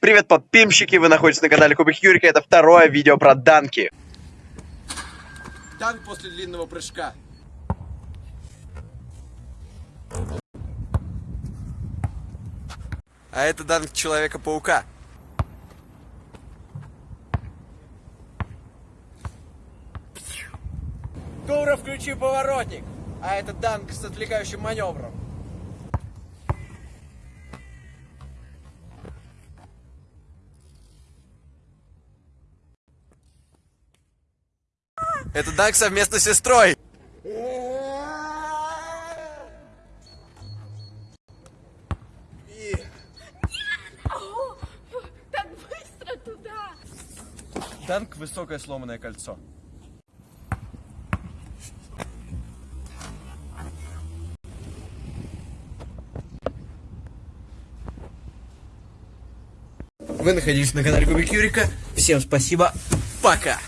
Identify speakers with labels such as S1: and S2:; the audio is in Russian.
S1: Привет, подпимщики! Вы находитесь на канале Кубик Юрика. Это второе видео про данки.
S2: Танк после длинного прыжка.
S1: А это данк Человека-паука.
S2: Дура, включи поворотник. А это данк с отвлекающим маневром.
S1: Это данк совместно с сестрой.
S3: О, так быстро туда!
S2: Танк высокое сломанное кольцо.
S1: Вы находились на канале Кубик Юрика. Всем спасибо. Пока.